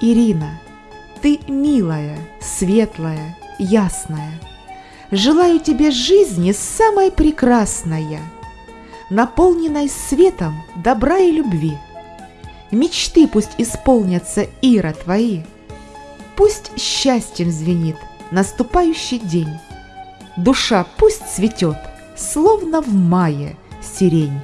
Ирина, ты милая, светлая, ясная. Желаю тебе жизни самой прекрасная, наполненной светом добра и любви. Мечты пусть исполнятся, Ира, твои. Пусть счастьем звенит наступающий день. Душа пусть цветет, словно в мае сирень.